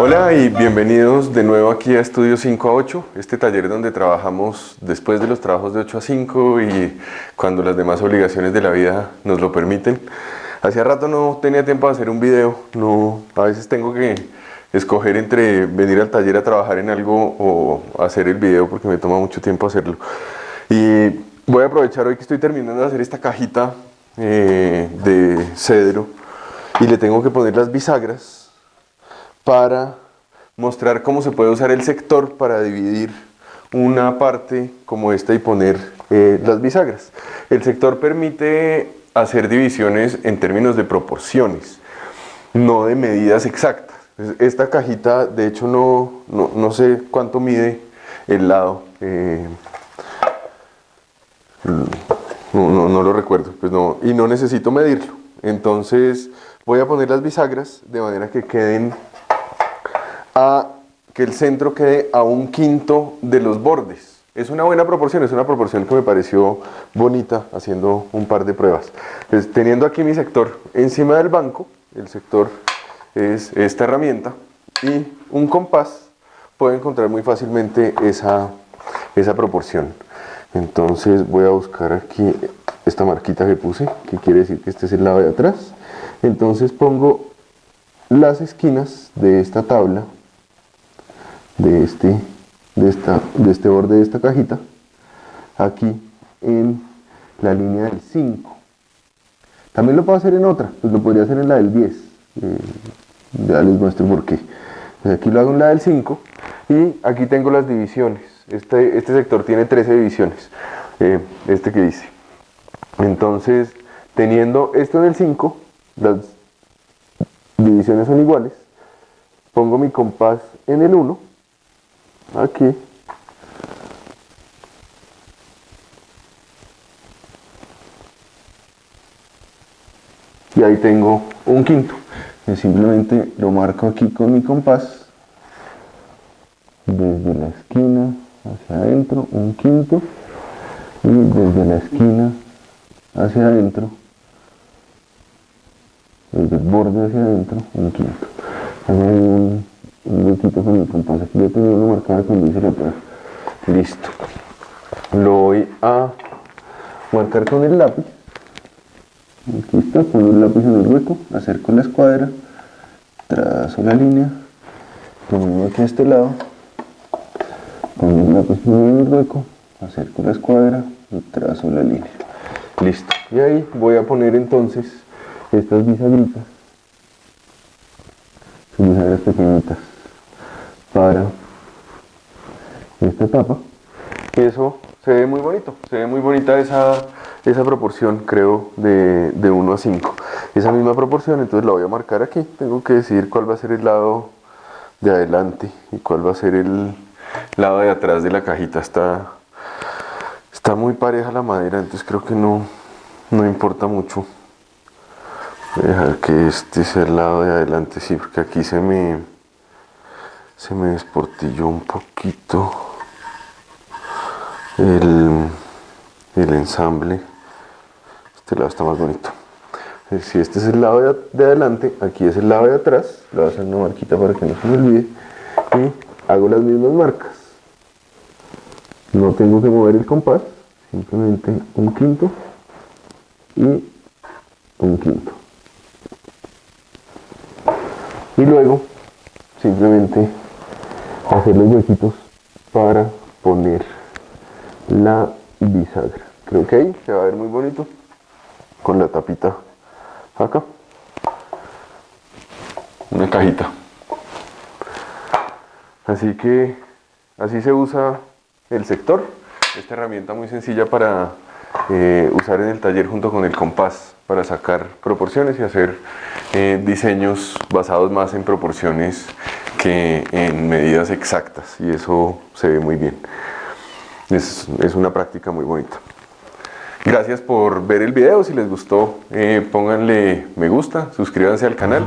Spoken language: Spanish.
Hola y bienvenidos de nuevo aquí a Estudio 5 a 8, este taller donde trabajamos después de los trabajos de 8 a 5 y cuando las demás obligaciones de la vida nos lo permiten. Hacía rato no tenía tiempo de hacer un video, no, a veces tengo que escoger entre venir al taller a trabajar en algo o hacer el video porque me toma mucho tiempo hacerlo. Y voy a aprovechar hoy que estoy terminando de hacer esta cajita eh, de cedro y le tengo que poner las bisagras para mostrar cómo se puede usar el sector para dividir una parte como esta y poner eh, las bisagras. El sector permite hacer divisiones en términos de proporciones, no de medidas exactas. Esta cajita, de hecho, no, no, sé cuánto mide el lado. Eh, no, no, lo recuerdo, pues no, y no necesito medirlo. Entonces voy a poner las bisagras de manera que queden que el centro quede a un quinto de los bordes. Es una buena proporción, es una proporción que me pareció bonita haciendo un par de pruebas. Teniendo aquí mi sector encima del banco, el sector es esta herramienta y un compás, puedo encontrar muy fácilmente esa, esa proporción. Entonces voy a buscar aquí esta marquita que puse, que quiere decir que este es el lado de atrás. Entonces pongo las esquinas de esta tabla de este, de, esta, de este borde de esta cajita aquí en la línea del 5 también lo puedo hacer en otra, pues lo podría hacer en la del 10 eh, ya les muestro por qué. Pues aquí lo hago en la del 5 y aquí tengo las divisiones. Este, este sector tiene 13 divisiones eh, este que dice. Entonces teniendo esto en el 5 las divisiones son iguales. Pongo mi compás en el 1 aquí. Y ahí tengo un quinto. Simplemente lo marco aquí con mi compás. Desde la esquina hacia adentro un quinto. Y desde la esquina hacia adentro desde el borde hacia adentro un quinto un huequito con el compás. Aquí yo tenía una marcada cuando hice la prueba listo. Lo voy a marcar con el lápiz. Aquí está, pongo el lápiz en el hueco. Acerco la escuadra trazo la línea pongo aquí a este lado pongo el lápiz en el hueco acerco la escuadra y trazo la línea. Listo. Y ahí voy a poner entonces estas bisagritas. Bisagras pequeñitas para esta etapa. Eso se ve muy bonito, se ve muy bonita esa, esa proporción creo de, de 1 a 5 esa misma proporción entonces la voy a marcar aquí. Tengo que decidir cuál va a ser el lado de adelante y cuál va a ser el lado de atrás de la cajita. Está, está muy pareja la madera entonces creo que no, no importa mucho. Voy a dejar que este sea el lado de adelante sí porque aquí se me se me desportilló un poquito el, el ensamble. Este lado está más bonito. Eh, si este es el lado de, adelante aquí es el lado de atrás. Le voy a hacer una marquita para que no se me olvide. Y hago las mismas marcas. No tengo que mover el compás simplemente un quinto y un quinto. Y luego simplemente hacer los huequitos para poner la bisagra. Creo que ahí se va a ver muy bonito con la tapita acá. Una cajita. Así que así se usa el sector. Esta herramienta muy sencilla para eh, usar en el taller junto con el compás para sacar proporciones y hacer eh, diseños basados más en proporciones que en medidas exactas y eso se ve muy bien. Es, una práctica muy bonita. Gracias por ver el video, si les gustó eh, pónganle me gusta, suscríbanse al canal